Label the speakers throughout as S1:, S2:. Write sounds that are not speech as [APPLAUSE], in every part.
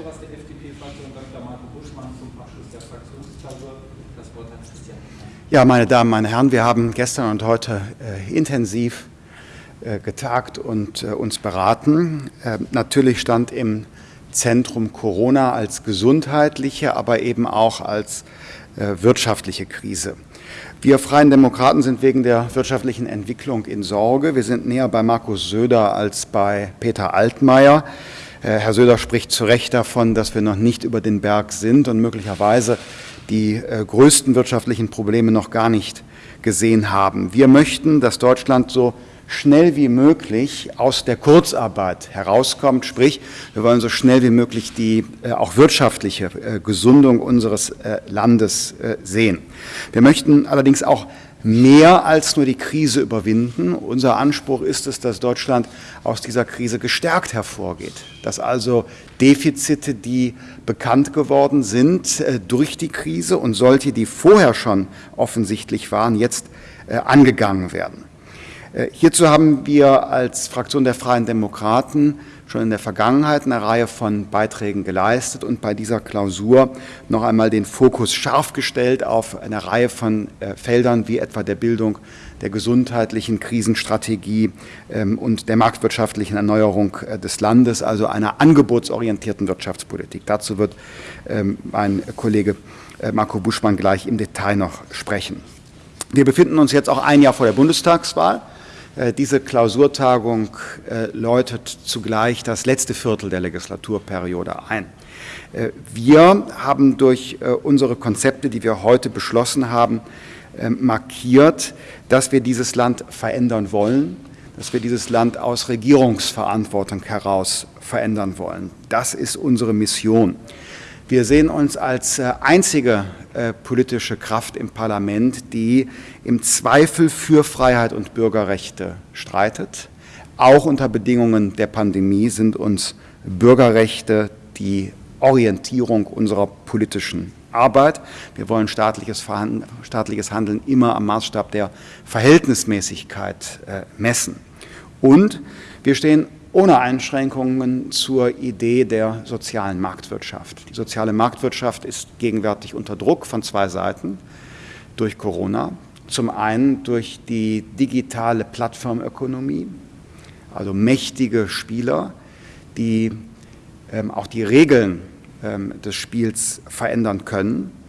S1: Geschäftsführers der FDP-Fraktion, Dr. Marco Buschmann, zum Abschluss der Fraktionsklausur. Das Wort hat Christian.
S2: Ja, meine Damen, meine Herren, wir haben gestern und heute äh, intensiv äh, getagt und äh, uns beraten. Äh, natürlich stand im Zentrum Corona als gesundheitliche, aber eben auch als äh, wirtschaftliche Krise. Wir Freien Demokraten sind wegen der wirtschaftlichen Entwicklung in Sorge. Wir sind näher bei Markus Söder als bei Peter Altmaier. Äh, Herr Söder spricht zu Recht davon, dass wir noch nicht über den Berg sind und möglicherweise die äh, größten wirtschaftlichen Probleme noch gar nicht gesehen haben. Wir möchten, dass Deutschland so schnell wie möglich aus der Kurzarbeit herauskommt. Sprich, wir wollen so schnell wie möglich die äh, auch wirtschaftliche äh, Gesundung unseres äh, Landes äh, sehen. Wir möchten allerdings auch mehr als nur die Krise überwinden. Unser Anspruch ist es, dass Deutschland aus dieser Krise gestärkt hervorgeht, dass also Defizite, die bekannt geworden sind äh, durch die Krise und solche, die vorher schon offensichtlich waren, jetzt äh, angegangen werden. Äh, hierzu haben wir als Fraktion der Freien Demokraten schon in der Vergangenheit eine Reihe von Beiträgen geleistet und bei dieser Klausur noch einmal den Fokus scharf gestellt auf eine Reihe von äh, Feldern wie etwa der Bildung, der gesundheitlichen Krisenstrategie ähm, und der marktwirtschaftlichen Erneuerung äh, des Landes, also einer angebotsorientierten Wirtschaftspolitik. Dazu wird ähm, mein Kollege Marco Buschmann gleich im Detail noch sprechen. Wir befinden uns jetzt auch ein Jahr vor der Bundestagswahl. Äh, diese Klausurtagung äh, läutet zugleich das letzte Viertel der Legislaturperiode ein. Äh, wir haben durch unsere Konzepte, die wir heute beschlossen haben, markiert, dass wir dieses Land verändern wollen, dass wir dieses Land aus Regierungsverantwortung heraus verändern wollen. Das ist unsere Mission. Wir sehen uns als äh, einzige äh, politische Kraft im Parlament, die im Zweifel für Freiheit und Bürgerrechte streitet. Auch unter Bedingungen der Pandemie sind uns Bürgerrechte die Orientierung unserer politischen Arbeit. Wir wollen staatliches, staatliches Handeln immer am Maßstab der Verhältnismäßigkeit äh, messen. Und wir stehen ohne Einschränkungen zur Idee der sozialen Marktwirtschaft. Die soziale Marktwirtschaft ist gegenwärtig unter Druck von zwei Seiten durch Corona. Zum einen durch die digitale Plattformökonomie, also mächtige Spieler, die ähm, auch die Regeln ähm, des Spiels verändern können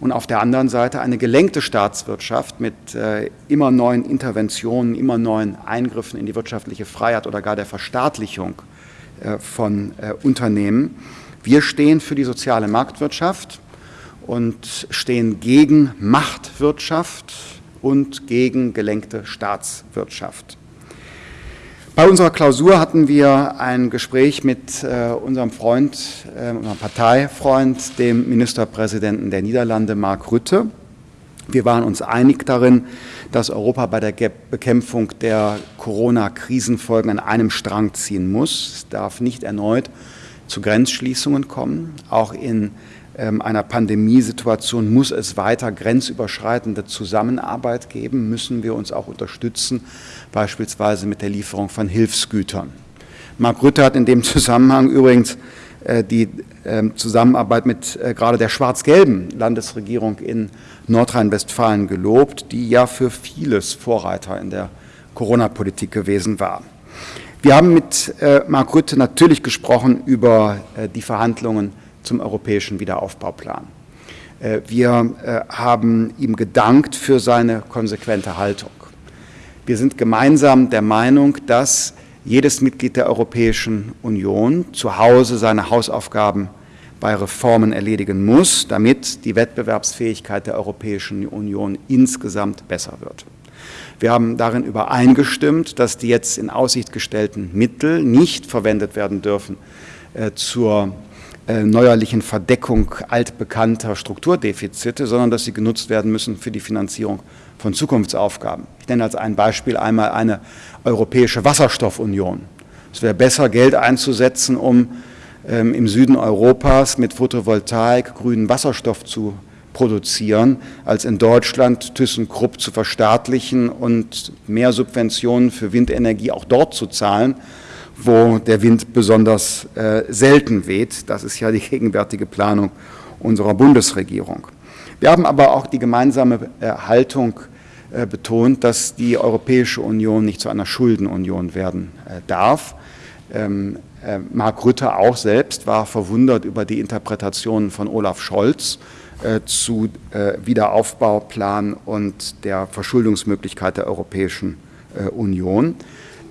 S2: und auf der anderen Seite eine gelenkte Staatswirtschaft mit äh, immer neuen Interventionen, immer neuen Eingriffen in die wirtschaftliche Freiheit oder gar der Verstaatlichung äh, von äh, Unternehmen. Wir stehen für die soziale Marktwirtschaft und stehen gegen Machtwirtschaft und gegen gelenkte Staatswirtschaft. Bei unserer Klausur hatten wir ein Gespräch mit äh, unserem Freund, äh, unserem Parteifreund, dem Ministerpräsidenten der Niederlande, Mark Rutte. Wir waren uns einig darin, dass Europa bei der Bekämpfung der Corona-Krisenfolgen an einem Strang ziehen muss. Es darf nicht erneut zu Grenzschließungen kommen. Auch in einer Pandemiesituation muss es weiter grenzüberschreitende Zusammenarbeit geben, müssen wir uns auch unterstützen, beispielsweise mit der Lieferung von Hilfsgütern. Mark Rutte hat in dem [LAUGHS] Zusammenhang übrigens äh, die ähm, Zusammenarbeit mit äh, gerade der schwarz-gelben Landesregierung in Nordrhein-Westfalen gelobt, die ja für vieles Vorreiter in der Corona-Politik gewesen war. Wir haben mit äh, Mark Rutte natürlich gesprochen über die Verhandlungen zum europäischen Wiederaufbauplan. Äh, wir äh, haben ihm gedankt für seine konsequente Haltung. Wir sind gemeinsam der Meinung, dass jedes Mitglied der Europäischen Union zu Hause seine Hausaufgaben bei Reformen erledigen muss, damit die Wettbewerbsfähigkeit der Europäischen Union insgesamt besser wird. Wir haben darin übereingestimmt, dass die jetzt in Aussicht gestellten Mittel nicht verwendet werden dürfen äh, zur neuerlichen Verdeckung altbekannter Strukturdefizite, sondern dass sie genutzt werden müssen für die Finanzierung von Zukunftsaufgaben. Ich nenne als ein Beispiel einmal eine europäische Wasserstoffunion. Es wäre besser, Geld einzusetzen, um ähm, im Süden Europas mit Photovoltaik grünen Wasserstoff zu produzieren, als in Deutschland ThyssenKrupp zu verstaatlichen und mehr Subventionen für Windenergie auch dort zu zahlen, wo der Wind besonders äh, selten weht. Das ist ja die gegenwärtige Planung unserer Bundesregierung. Wir haben aber auch die gemeinsame äh, Haltung äh, betont, dass die Europäische Union nicht zu einer Schuldenunion werden äh, darf. Ähm, äh, Mark Rütte auch selbst war verwundert über die Interpretationen von Olaf Scholz äh, zu Wiederaufbauplan und der Verschuldungsmöglichkeit der Europäischen Union.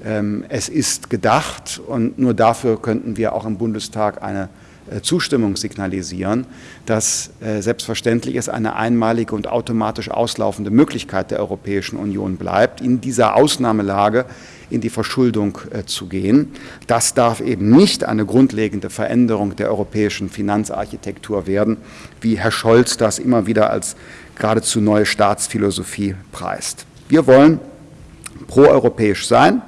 S2: Ähm, es ist gedacht und nur dafür könnten wir auch im Bundestag eine äh, Zustimmung signalisieren, dass äh, selbstverständlich es eine einmalige und automatisch auslaufende Möglichkeit der Europäischen Union bleibt, in dieser Ausnahmelage in die Verschuldung äh, zu gehen. Das darf eben nicht eine grundlegende Veränderung der europäischen Finanzarchitektur werden, wie Herr Scholz das immer wieder als geradezu neue Staatsphilosophie preist. Wir wollen proeuropäisch sein,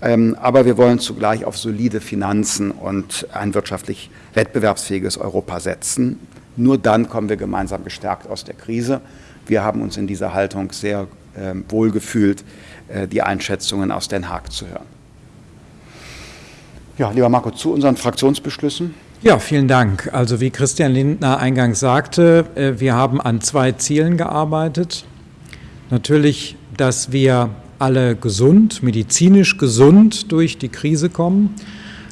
S2: aber wir wollen zugleich auf solide Finanzen und ein wirtschaftlich wettbewerbsfähiges Europa setzen. Nur dann kommen wir gemeinsam gestärkt aus der Krise. Wir haben uns in dieser Haltung sehr äh, wohl gefühlt, äh, die Einschätzungen aus Den Haag zu hören. Ja, lieber Marco, zu unseren Fraktionsbeschlüssen.
S3: Ja, vielen Dank. Also wie Christian Lindner eingangs sagte, äh, wir haben an zwei Zielen gearbeitet. Natürlich, dass wir alle gesund, medizinisch gesund durch die Krise kommen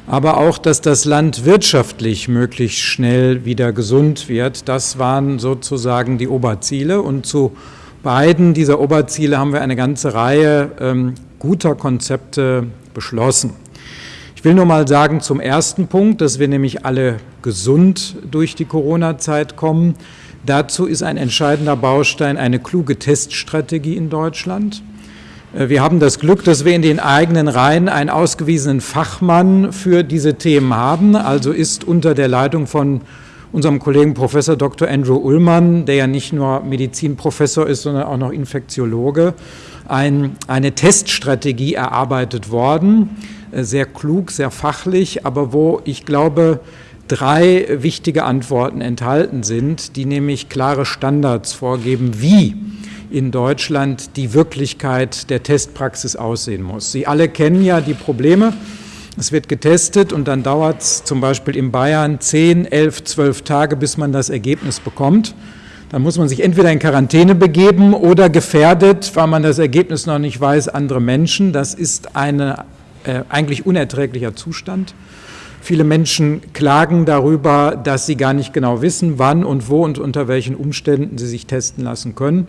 S3: aber auch, dass das Land wirtschaftlich möglichst schnell wieder gesund wird. Das waren sozusagen die Oberziele. Und zu beiden dieser Oberziele haben wir eine ganze Reihe ähm, guter Konzepte beschlossen. Ich will nur mal sagen zum ersten Punkt, dass wir nämlich alle gesund durch die Corona-Zeit kommen. Dazu ist ein entscheidender Baustein eine kluge Teststrategie in Deutschland. Äh, wir haben das Glück, dass wir in den eigenen Reihen einen ausgewiesenen Fachmann für diese Themen haben. Also ist unter der Leitung von unserem Kollegen Professor Dr. Andrew Ullmann, der ja nicht nur Medizinprofessor ist, sondern auch noch Infektiologe, ein, eine Teststrategie erarbeitet worden. Äh, sehr klug, sehr fachlich, aber wo ich glaube, drei wichtige Antworten enthalten sind, die nämlich klare Standards vorgeben, wie in Deutschland die Wirklichkeit der Testpraxis aussehen muss. Sie alle kennen ja die Probleme. Es wird getestet und dann dauert es zum Beispiel in Bayern 10, 11, 12 Tage, bis man das Ergebnis bekommt. Dann muss man sich entweder in Quarantäne begeben oder gefährdet, weil man das Ergebnis noch nicht weiß, andere Menschen. Das ist ein äh, eigentlich unerträglicher Zustand. Viele Menschen klagen darüber, dass sie gar nicht genau wissen, wann und wo und unter welchen Umständen sie sich testen lassen können.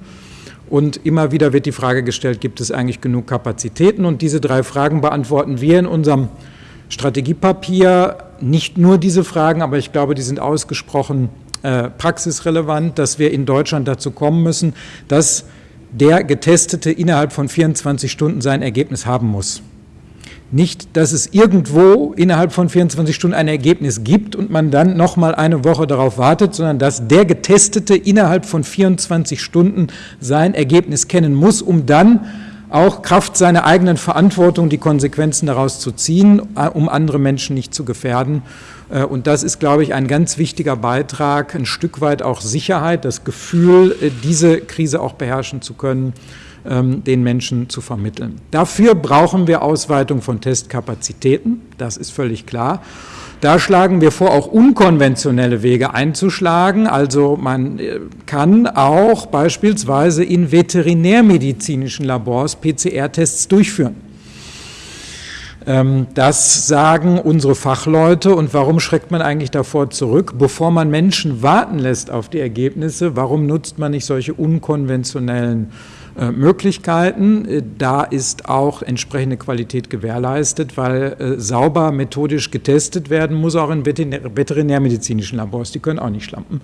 S3: Und immer wieder wird die Frage gestellt, gibt es eigentlich genug Kapazitäten? Und diese drei Fragen beantworten wir in unserem Strategiepapier. Nicht nur diese Fragen, aber ich glaube, die sind ausgesprochen äh, praxisrelevant, dass wir in Deutschland dazu kommen müssen, dass der Getestete innerhalb von 24 Stunden sein Ergebnis haben muss. Nicht, dass es irgendwo innerhalb von 24 Stunden ein Ergebnis gibt und man dann noch mal eine Woche darauf wartet, sondern dass der Getestete innerhalb von 24 Stunden sein Ergebnis kennen muss, um dann auch Kraft seiner eigenen Verantwortung die Konsequenzen daraus zu ziehen, äh, um andere Menschen nicht zu gefährden. Äh, und das ist, glaube ich, ein ganz wichtiger Beitrag, ein Stück weit auch Sicherheit, das Gefühl, äh, diese Krise auch beherrschen zu können den Menschen zu vermitteln. Dafür brauchen wir Ausweitung von Testkapazitäten, das ist völlig klar. Da schlagen wir vor, auch unkonventionelle Wege einzuschlagen. Also man äh, kann auch beispielsweise in veterinärmedizinischen Labors PCR-Tests durchführen. Ähm, das sagen unsere Fachleute. Und warum schreckt man eigentlich davor zurück? Bevor man Menschen warten lässt auf die Ergebnisse, warum nutzt man nicht solche unkonventionellen Möglichkeiten. Äh, da ist auch entsprechende Qualität gewährleistet, weil äh, sauber methodisch getestet werden muss, auch in veterinärmedizinischen Labors. Die können auch nicht schlampen.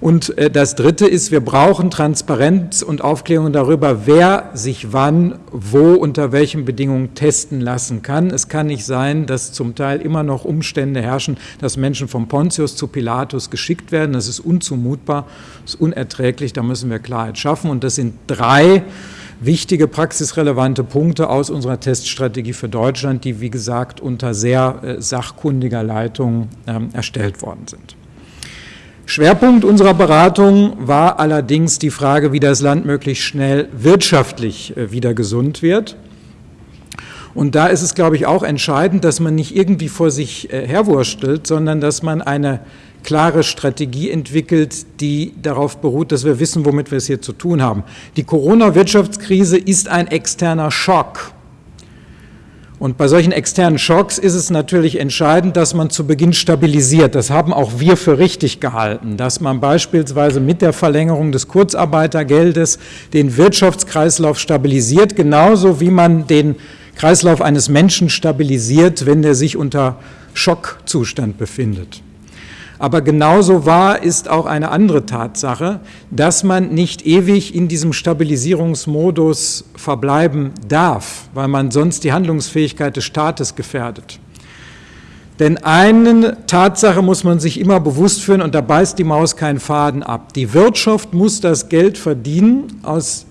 S3: Und äh, das Dritte ist, wir brauchen Transparenz und Aufklärung darüber, wer sich wann, wo, unter welchen Bedingungen testen lassen kann. Es kann nicht sein, dass zum Teil immer noch Umstände herrschen, dass Menschen vom Pontius zu Pilatus geschickt werden. Das ist unzumutbar, das ist unerträglich, da müssen wir Klarheit schaffen. Und das sind drei wichtige praxisrelevante Punkte aus unserer Teststrategie für Deutschland, die, wie gesagt, unter sehr äh, sachkundiger Leitung ähm, erstellt worden sind. Schwerpunkt unserer Beratung war allerdings die Frage, wie das Land möglichst schnell wirtschaftlich äh, wieder gesund wird. Und da ist es, glaube ich, auch entscheidend, dass man nicht irgendwie vor sich äh, herwurstelt, sondern dass man eine klare Strategie entwickelt, die darauf beruht, dass wir wissen, womit wir es hier zu tun haben. Die Corona-Wirtschaftskrise ist ein externer Schock. Und bei solchen externen Schocks ist es natürlich entscheidend, dass man zu Beginn stabilisiert. Das haben auch wir für richtig gehalten, dass man beispielsweise mit der Verlängerung des Kurzarbeitergeldes den Wirtschaftskreislauf stabilisiert, genauso wie man den Kreislauf eines Menschen stabilisiert, wenn der sich unter Schockzustand befindet. Aber genauso wahr ist auch eine andere Tatsache, dass man nicht ewig in diesem Stabilisierungsmodus verbleiben darf, weil man sonst die Handlungsfähigkeit des Staates gefährdet. Denn eine Tatsache muss man sich immer bewusst führen, und da beißt die Maus keinen Faden ab. Die Wirtschaft muss das Geld verdienen, aus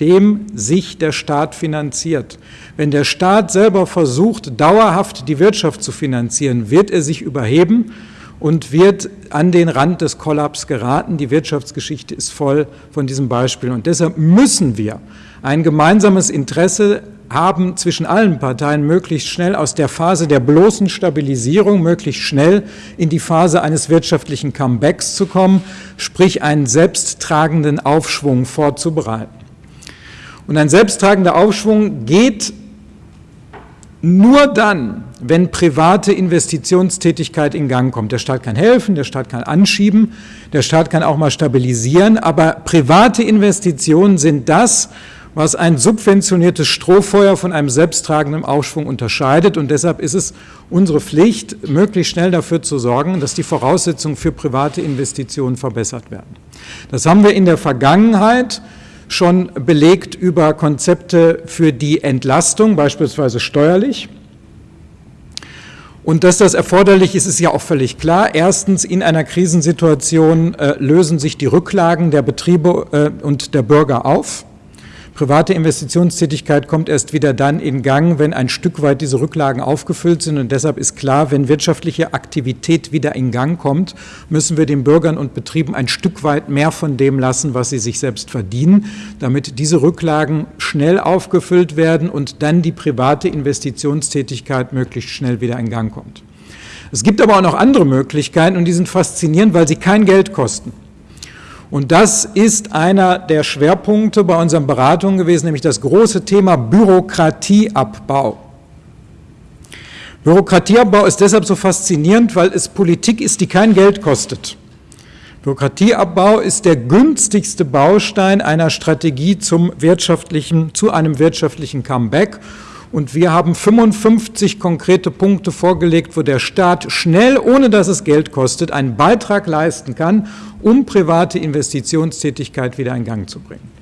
S3: dem sich der Staat finanziert. Wenn der Staat selber versucht, dauerhaft die Wirtschaft zu finanzieren, wird er sich überheben und wird an den Rand des Kollaps geraten. Die Wirtschaftsgeschichte ist voll von diesem Beispiel. Und deshalb müssen wir ein gemeinsames Interesse haben, zwischen allen Parteien möglichst schnell aus der Phase der bloßen Stabilisierung möglichst schnell in die Phase eines wirtschaftlichen Comebacks zu kommen, sprich einen selbsttragenden Aufschwung vorzubereiten. Und ein selbsttragender Aufschwung geht nur dann, wenn private Investitionstätigkeit in Gang kommt. Der Staat kann helfen, der Staat kann anschieben, der Staat kann auch mal stabilisieren, aber private Investitionen sind das, was ein subventioniertes Strohfeuer von einem selbsttragenden Aufschwung unterscheidet. Und deshalb ist es unsere Pflicht, möglichst schnell dafür zu sorgen, dass die Voraussetzungen für private Investitionen verbessert werden. Das haben wir in der Vergangenheit schon belegt über Konzepte für die Entlastung, beispielsweise steuerlich. Und dass das erforderlich ist, ist ja auch völlig klar. Erstens, in einer Krisensituation äh, lösen sich die Rücklagen der Betriebe äh, und der Bürger auf. Private Investitionstätigkeit kommt erst wieder dann in Gang, wenn ein Stück weit diese Rücklagen aufgefüllt sind. Und deshalb ist klar, wenn wirtschaftliche Aktivität wieder in Gang kommt, müssen wir den Bürgern und Betrieben ein Stück weit mehr von dem lassen, was sie sich selbst verdienen, damit diese Rücklagen schnell aufgefüllt werden und dann die private Investitionstätigkeit möglichst schnell wieder in Gang kommt. Es gibt aber auch noch andere Möglichkeiten und die sind faszinierend, weil sie kein Geld kosten. Und das ist einer der Schwerpunkte bei unseren Beratungen gewesen, nämlich das große Thema Bürokratieabbau. Bürokratieabbau ist deshalb so faszinierend, weil es Politik ist, die kein Geld kostet. Bürokratieabbau ist der günstigste Baustein einer Strategie zum wirtschaftlichen, zu einem wirtschaftlichen Comeback. Und wir haben 55 konkrete Punkte vorgelegt, wo der Staat schnell, ohne dass es Geld kostet, einen Beitrag leisten kann, um private Investitionstätigkeit wieder in Gang zu bringen.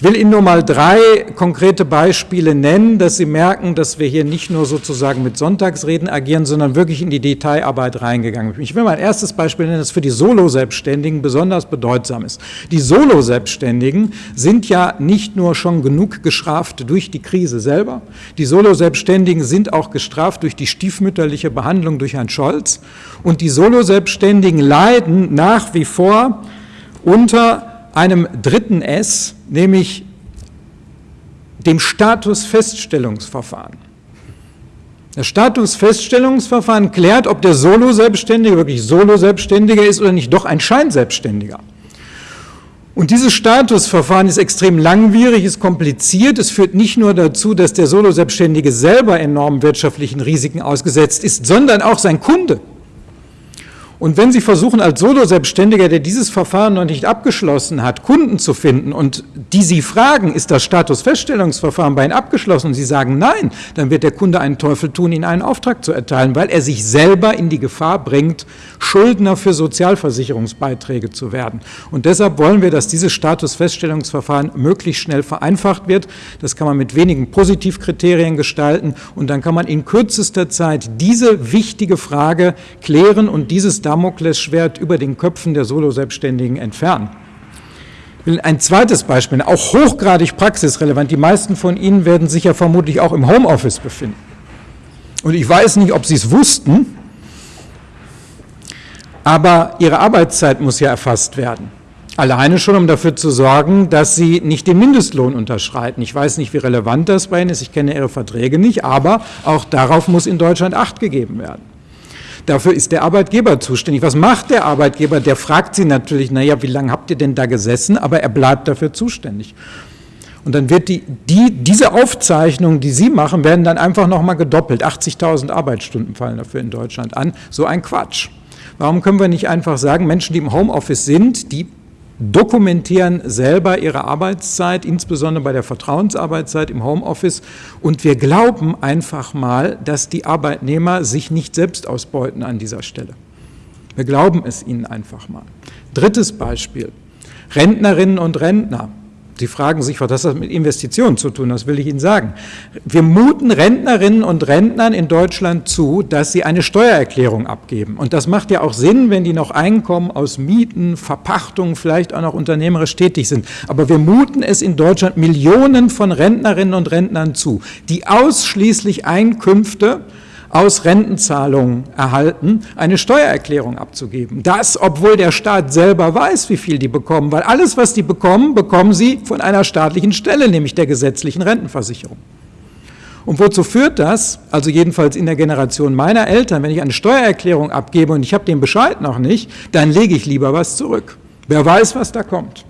S3: Ich will Ihnen nur mal drei konkrete Beispiele nennen, dass Sie merken, dass wir hier nicht nur sozusagen mit Sonntagsreden agieren, sondern wirklich in die Detailarbeit reingegangen sind. Ich will mal ein erstes Beispiel nennen, das für die Solo-Selbstständigen besonders bedeutsam ist. Die Solo-Selbstständigen sind ja nicht nur schon genug gestraft durch die Krise selber, die Solo-Selbstständigen sind auch gestraft durch die stiefmütterliche Behandlung durch Herrn Scholz und die Solo-Selbstständigen leiden nach wie vor unter einem dritten S, nämlich dem Statusfeststellungsverfahren. Das Statusfeststellungsverfahren klärt, ob der Solo-Selbstständige wirklich Solo-Selbstständiger ist oder nicht doch ein Scheinselbstständiger. Und dieses Statusverfahren ist extrem langwierig, ist kompliziert. Es führt nicht nur dazu, dass der Solo-Selbstständige selber enormen wirtschaftlichen Risiken ausgesetzt ist, sondern auch sein Kunde. Und wenn Sie versuchen, als Solo-Selbstständiger, der dieses Verfahren noch nicht abgeschlossen hat, Kunden zu finden und die Sie fragen, ist das Statusfeststellungsverfahren bei Ihnen abgeschlossen und Sie sagen nein, dann wird der Kunde einen Teufel tun, Ihnen einen Auftrag zu erteilen, weil er sich selber in die Gefahr bringt, Schuldner für Sozialversicherungsbeiträge zu werden. Und deshalb wollen wir, dass dieses Statusfeststellungsverfahren möglichst schnell vereinfacht wird. Das kann man mit wenigen Positivkriterien gestalten und dann kann man in kürzester Zeit diese wichtige Frage klären und dieses Damoklesschwert über den Köpfen der Solo-Selbstständigen entfernen. Ich will ein zweites Beispiel, auch hochgradig praxisrelevant. Die meisten von Ihnen werden sich ja vermutlich auch im Homeoffice befinden. Und ich weiß nicht, ob Sie es wussten, aber Ihre Arbeitszeit muss ja erfasst werden. Alleine schon, um dafür zu sorgen, dass sie nicht den Mindestlohn unterschreiten. Ich weiß nicht, wie relevant das bei Ihnen ist, ich kenne Ihre Verträge nicht, aber auch darauf muss in Deutschland Acht gegeben werden. Dafür ist der Arbeitgeber zuständig. Was macht der Arbeitgeber? Der fragt Sie natürlich, naja, wie lange habt ihr denn da gesessen? Aber er bleibt dafür zuständig. Und dann wird die, die, diese Aufzeichnungen, die Sie machen, werden dann einfach nochmal gedoppelt. 80.000 Arbeitsstunden fallen dafür in Deutschland an. So ein Quatsch. Warum können wir nicht einfach sagen, Menschen, die im Homeoffice sind, die dokumentieren selber ihre Arbeitszeit, insbesondere bei der Vertrauensarbeitszeit im Homeoffice. Und wir glauben einfach mal, dass die Arbeitnehmer sich nicht selbst ausbeuten an dieser Stelle. Wir glauben es ihnen einfach mal. Drittes Beispiel. Rentnerinnen und Rentner. Sie fragen sich, was hat das mit Investitionen zu tun? Das will ich Ihnen sagen. Wir muten Rentnerinnen und Rentnern in Deutschland zu, dass sie eine Steuererklärung abgeben. Und das macht ja auch Sinn, wenn die noch Einkommen aus Mieten, Verpachtungen, vielleicht auch noch unternehmerisch tätig sind. Aber wir muten es in Deutschland Millionen von Rentnerinnen und Rentnern zu, die ausschließlich Einkünfte aus Rentenzahlungen erhalten, eine Steuererklärung abzugeben. Das, obwohl der Staat selber weiß, wie viel die bekommen, weil alles, was die bekommen, bekommen sie von einer staatlichen Stelle, nämlich der gesetzlichen Rentenversicherung. Und wozu führt das? Also jedenfalls in der Generation meiner Eltern, wenn ich eine Steuererklärung abgebe und ich habe den Bescheid noch nicht, dann lege ich lieber was zurück. Wer weiß, was da kommt.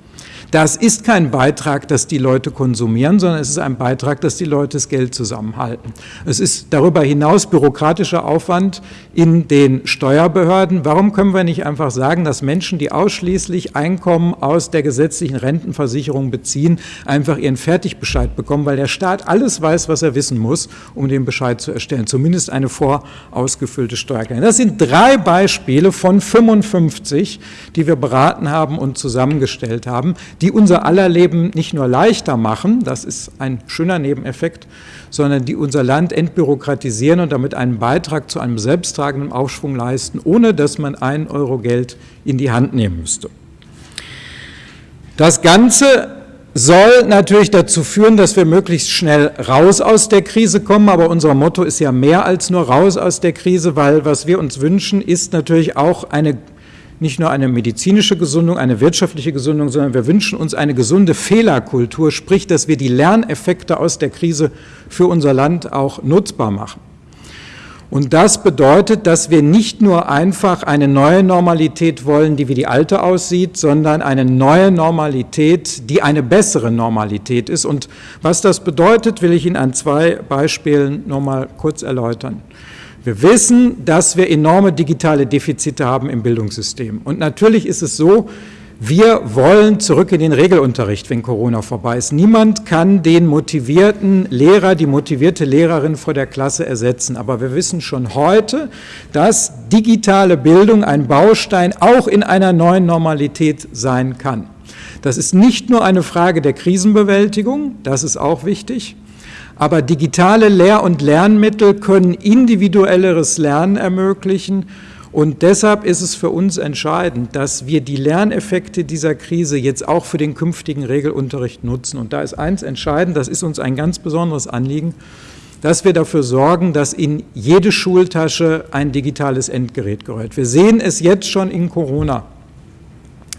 S3: Das ist kein Beitrag, dass die Leute konsumieren, sondern es ist ein Beitrag, dass die Leute das Geld zusammenhalten. Es ist darüber hinaus bürokratischer Aufwand in den Steuerbehörden. Warum können wir nicht einfach sagen, dass Menschen, die ausschließlich Einkommen aus der gesetzlichen Rentenversicherung beziehen, einfach ihren Fertigbescheid bekommen, weil der Staat alles weiß, was er wissen muss, um den Bescheid zu erstellen, zumindest eine vorausgefüllte Steuererklärung. Das sind drei Beispiele von 55, die wir beraten haben und zusammengestellt haben, die unser aller Leben nicht nur leichter machen, das ist ein schöner Nebeneffekt, sondern die unser Land entbürokratisieren und damit einen Beitrag zu einem selbsttragenden Aufschwung leisten, ohne dass man ein Euro Geld in die Hand nehmen müsste. Das Ganze soll natürlich dazu führen, dass wir möglichst schnell raus aus der Krise kommen, aber unser Motto ist ja mehr als nur raus aus der Krise, weil was wir uns wünschen, ist natürlich auch eine nicht nur eine medizinische Gesundung, eine wirtschaftliche Gesundung, sondern wir wünschen uns eine gesunde Fehlerkultur, sprich, dass wir die Lerneffekte aus der Krise für unser Land auch nutzbar machen. Und das bedeutet, dass wir nicht nur einfach eine neue Normalität wollen, die wie die alte aussieht, sondern eine neue Normalität, die eine bessere Normalität ist. Und was das bedeutet, will ich Ihnen an zwei Beispielen nochmal kurz erläutern. Wir wissen, dass wir enorme digitale Defizite haben im Bildungssystem. Und natürlich ist es so, wir wollen zurück in den Regelunterricht, wenn Corona vorbei ist. Niemand kann den motivierten Lehrer, die motivierte Lehrerin vor der Klasse ersetzen. Aber wir wissen schon heute, dass digitale Bildung ein Baustein auch in einer neuen Normalität sein kann. Das ist nicht nur eine Frage der Krisenbewältigung, das ist auch wichtig, aber digitale Lehr- und Lernmittel können individuelleres Lernen ermöglichen. Und deshalb ist es für uns entscheidend, dass wir die Lerneffekte dieser Krise jetzt auch für den künftigen Regelunterricht nutzen. Und da ist eins entscheidend, das ist uns ein ganz besonderes Anliegen, dass wir dafür sorgen, dass in jede Schultasche ein digitales Endgerät gehört. Wir sehen es jetzt schon in Corona.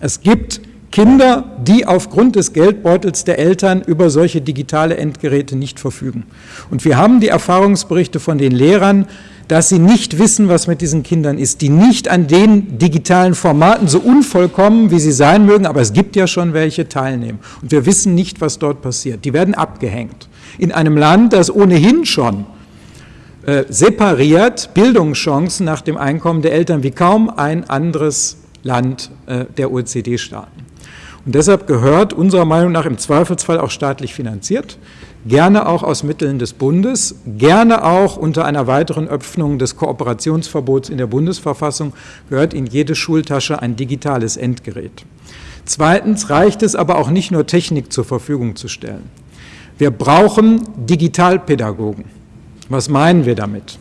S3: Es gibt Kinder, die aufgrund des Geldbeutels der Eltern über solche digitale Endgeräte nicht verfügen. Und wir haben die Erfahrungsberichte von den Lehrern, dass sie nicht wissen, was mit diesen Kindern ist, die nicht an den digitalen Formaten so unvollkommen, wie sie sein mögen, aber es gibt ja schon welche, teilnehmen. Und wir wissen nicht, was dort passiert. Die werden abgehängt. In einem Land, das ohnehin schon äh, separiert Bildungschancen nach dem Einkommen der Eltern wie kaum ein anderes Land äh, der OECD-Staaten. Und deshalb gehört unserer Meinung nach im Zweifelsfall auch staatlich finanziert, gerne auch aus Mitteln des Bundes, gerne auch unter einer weiteren Öffnung des Kooperationsverbots in der Bundesverfassung, gehört in jede Schultasche ein digitales Endgerät. Zweitens reicht es aber auch nicht nur Technik zur Verfügung zu stellen. Wir brauchen Digitalpädagogen. Was meinen wir damit?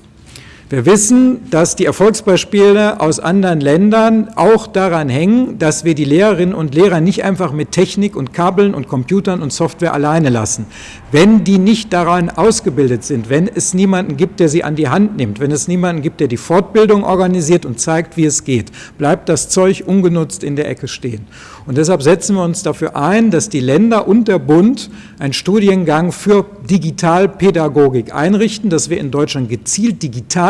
S3: Wir wissen, dass die Erfolgsbeispiele aus anderen Ländern auch daran hängen, dass wir die Lehrerinnen und Lehrer nicht einfach mit Technik und Kabeln und Computern und Software alleine lassen. Wenn die nicht daran ausgebildet sind, wenn es niemanden gibt, der sie an die Hand nimmt, wenn es niemanden gibt, der die Fortbildung organisiert und zeigt, wie es geht, bleibt das Zeug ungenutzt in der Ecke stehen. Und deshalb setzen wir uns dafür ein, dass die Länder und der Bund einen Studiengang für Digitalpädagogik einrichten, dass wir in Deutschland gezielt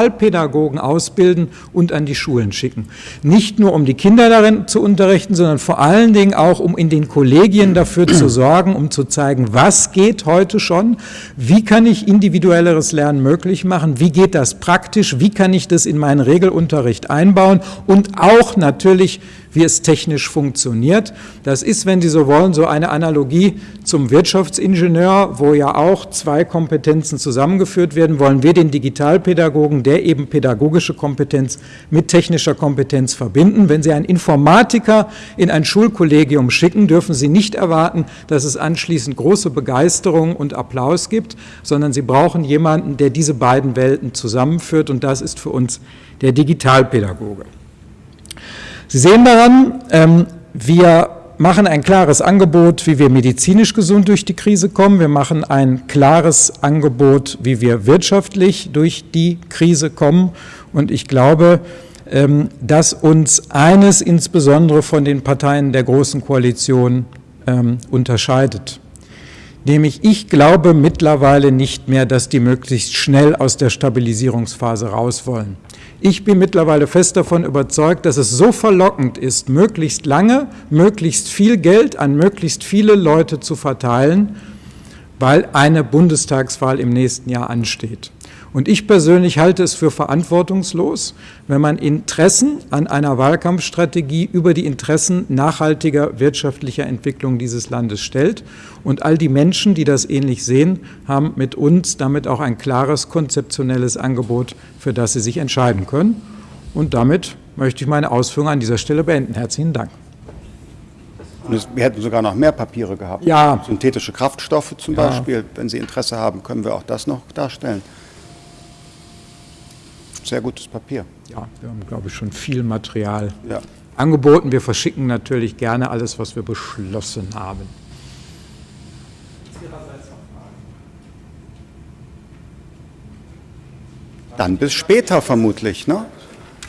S3: Digitalpädagogen ausbilden und an die Schulen schicken. Nicht nur, um die Kinder darin zu unterrichten, sondern vor allen Dingen auch, um in den Kollegien dafür zu [CLEARS THROAT] sorgen, um zu zeigen, was geht heute schon, wie kann ich individuelleres Lernen möglich machen, wie geht das praktisch, wie kann ich das in meinen Regelunterricht einbauen? Und auch natürlich, wie es technisch funktioniert. Das ist, wenn Sie so wollen, so eine Analogie zum Wirtschaftsingenieur, wo ja auch zwei Kompetenzen zusammengeführt werden. Wollen wir den Digitalpädagogen, der eben pädagogische Kompetenz mit technischer Kompetenz verbinden. Wenn Sie einen Informatiker in ein Schulkollegium schicken, dürfen Sie nicht erwarten, dass es anschließend große Begeisterung und Applaus gibt, sondern Sie brauchen jemanden, der diese beiden Welten zusammenführt und das ist für uns der Digitalpädagoge. Sie sehen daran, ähm, wir machen ein klares Angebot, wie wir medizinisch gesund durch die Krise kommen. Wir machen ein klares Angebot, wie wir wirtschaftlich durch die Krise kommen. Und ich glaube, ähm, dass uns eines insbesondere von den Parteien der Großen Koalition ähm, unterscheidet. Nämlich ich glaube mittlerweile nicht mehr, dass die möglichst schnell aus der Stabilisierungsphase raus wollen. Ich bin mittlerweile fest davon überzeugt, dass es so verlockend ist, möglichst lange, möglichst viel Geld an möglichst viele Leute zu verteilen, weil eine Bundestagswahl im nächsten Jahr ansteht. Und ich persönlich halte es für verantwortungslos, wenn man Interessen an einer Wahlkampfstrategie über die Interessen nachhaltiger wirtschaftlicher Entwicklung dieses Landes stellt. Und all die Menschen, die das ähnlich sehen, haben mit uns damit auch ein klares konzeptionelles Angebot, für das sie sich entscheiden können. Und damit möchte ich meine Ausführungen an dieser Stelle beenden. Herzlichen Dank.
S2: wir hätten sogar noch mehr Papiere gehabt.
S3: Ja.
S2: Synthetische Kraftstoffe zum
S3: ja.
S2: Beispiel. Wenn Sie Interesse haben, können wir auch das noch darstellen sehr gutes Papier.
S3: Ja, wir haben, glaube ich, schon viel Material
S2: ja.
S3: angeboten. Wir verschicken natürlich gerne alles, was wir beschlossen haben.
S2: Dann bis später vermutlich, ne?